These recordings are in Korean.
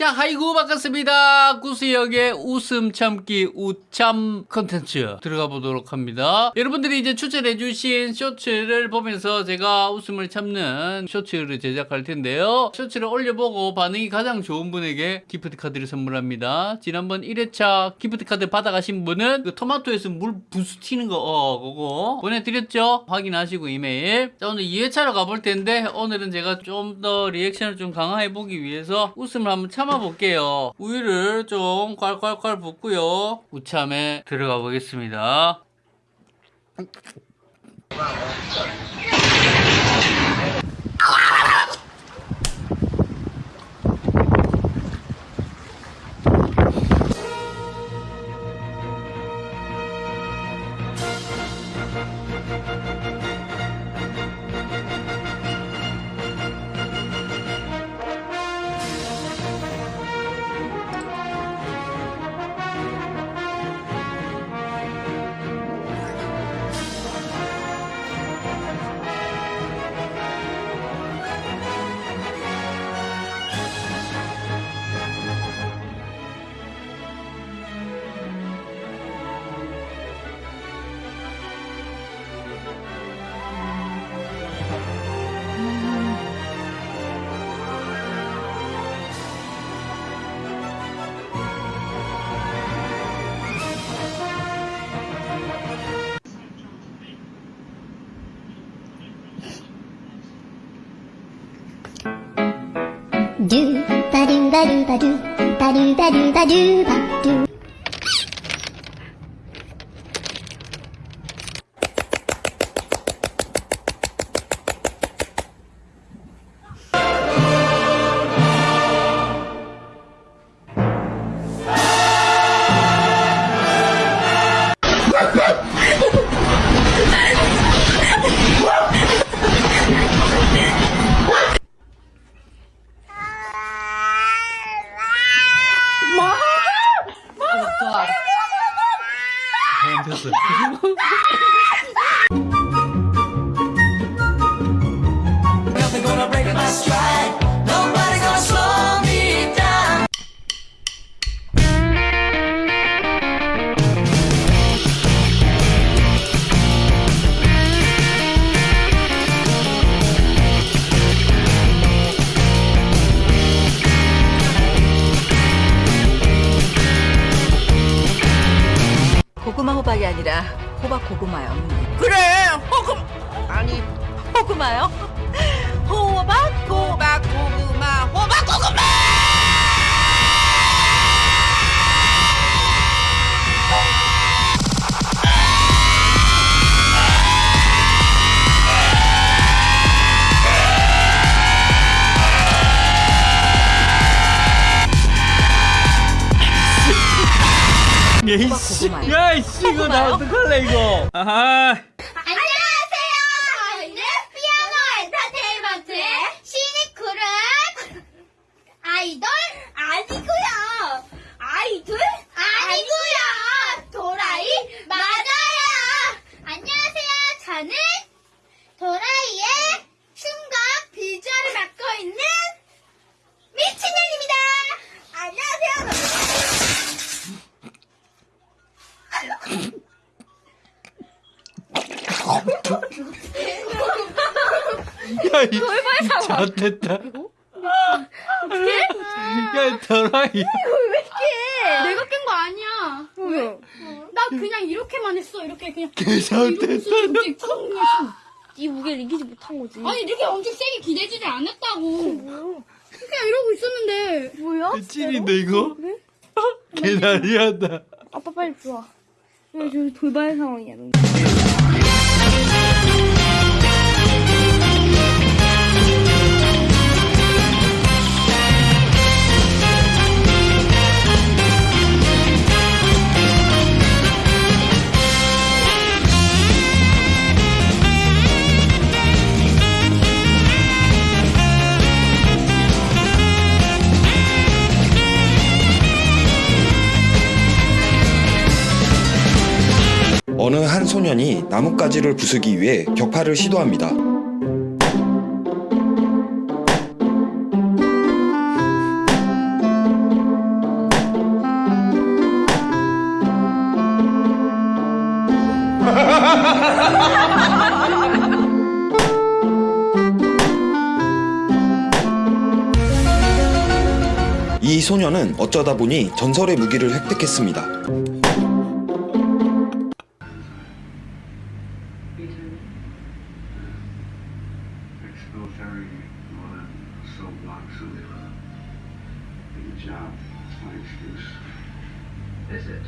자, 하이구 반갑습니다. 구수역의 웃음 참기 우참 컨텐츠 들어가 보도록 합니다. 여러분들이 이제 추천해 주신 쇼츠를 보면서 제가 웃음을 참는 쇼츠를 제작할 텐데요. 쇼츠를 올려보고 반응이 가장 좋은 분에게 기프트 카드를 선물합니다. 지난번 1회차 기프트 카드 받아가신 분은 그 토마토에서 물 부수 튀는 거, 어, 그거 보내드렸죠? 확인하시고 이메일. 자, 오늘 2회차로 가볼 텐데 오늘은 제가 좀 더 리액션을 좀 강화해보기 위해서 웃음을 한번 참 아볼게요. 우유를 좀 콸콸콸 붓고요. 우참에 들어가 보겠습니다. Do ba do ba do ba do ba do ba do ba do. do 됐어. Nothing gonna break my stride. 고구마요? 호박 호박 고구마, 호박 고구마. 야이씨. 야이씨, 이거 나 어떡할래, 이거. 아하. 안녕하세요 저희는 피아노 엔터테인먼트의 신입 그룹 아이돌 아니고요 아이돌 아니고요 도라이 맞아요 안녕하세요 저는 도라이의 춤과 비주얼을 맡고 있는 미친년입니다 안녕하세요 야, 이 잘됐다. 야, 더라이. 내가 깬 거 아니야. 왜? 나 그냥 이렇게만 했어. 이렇게 그냥. 잘됐다. 이 무게를 이기지 못한 거지. 아니 이렇게 엄청 세게 기대지를 않았다고. 그냥 이러고 있었는데. 뭐야? 찐인데, 이거? 개난리하다. 아빠 빨리 들어와. 여기 돌발 상황이야. 소년이 나뭇가지를 부수기 위해 격파를 시도합니다. 이 소년은 어쩌다 보니 전설의 무기를 획득했습니다. blocks. Get a job. That's my excuse. Is it?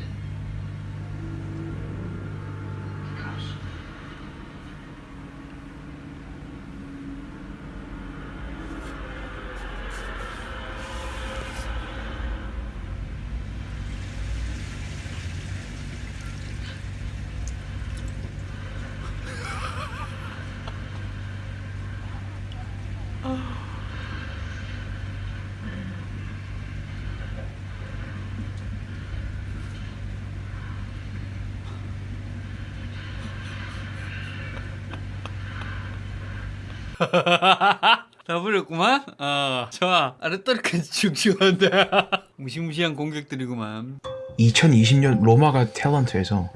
다 버렸구만. 어, 좋아. 아르토르까지 죽지한데 무시무시한 공격들이구만. 2020년 로마가 탤런트에서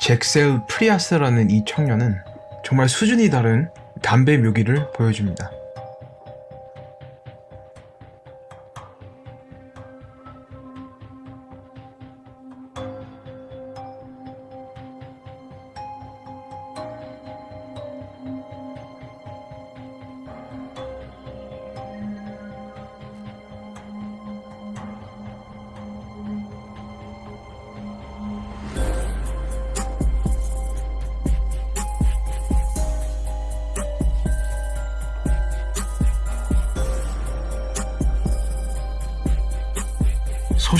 잭셀 프리아스라는 이 청년은 정말 수준이 다른 담배 묘기를 보여줍니다.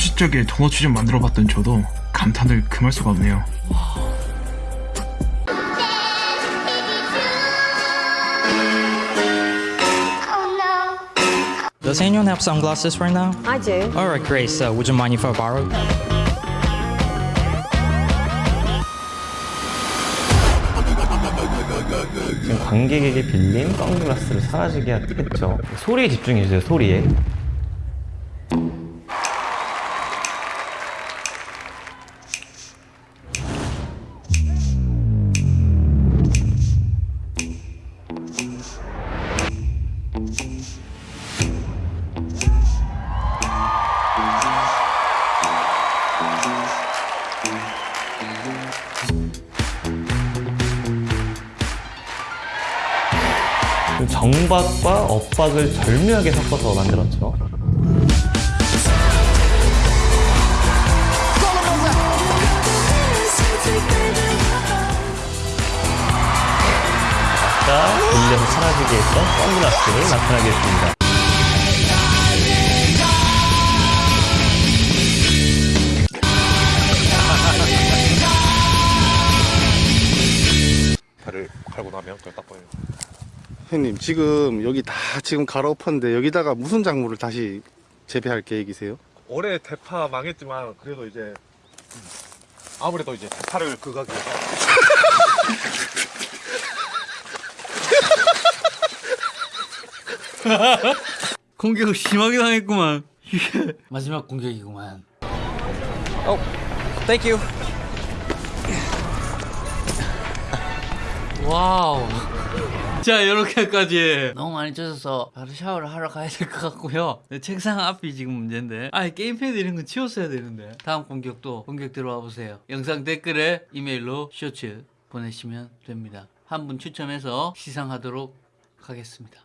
소시적에 도너츠 좀 만들어봤던 저도 감탄을 금할 수가 없네요. Does anyone have sunglasses right now? I do. Alright, Grace, uh, would you mind if I borrow? 지금 관객에게 빌린 선글라스를 사라지게 했죠. 소리에 집중해주세요, 소리에. 정박과 엇박을 절묘하게 섞어서 만들었죠. 아까 빌려서 사라지게 했던 선글라스를 나타나게 했습니다. 발을 갈고 나면 그걸 딱 보여요. 형님 지금 여기 다 지금 갈아엎었는데 여기다가 무슨 작물을 다시 재배할 계획이세요? 올해 대파 망했지만 그래도 이제 음, 아무래도 이제 대파를 위해서 공격을 심하게 당했구만. 마지막 공격이구만. Oh, thank you. wow. 자, 이렇게까지 너무 많이 젖어서 바로 샤워를 하러 가야 될 것 같고요. 네, 책상 앞이 지금 문제인데. 아, 게임패드 이런 건 치웠어야 되는데. 다음 공격도 공격 들어와 보세요. 영상 댓글에 이메일로 쇼츠 보내시면 됩니다. 한 분 추첨해서 시상하도록 하겠습니다.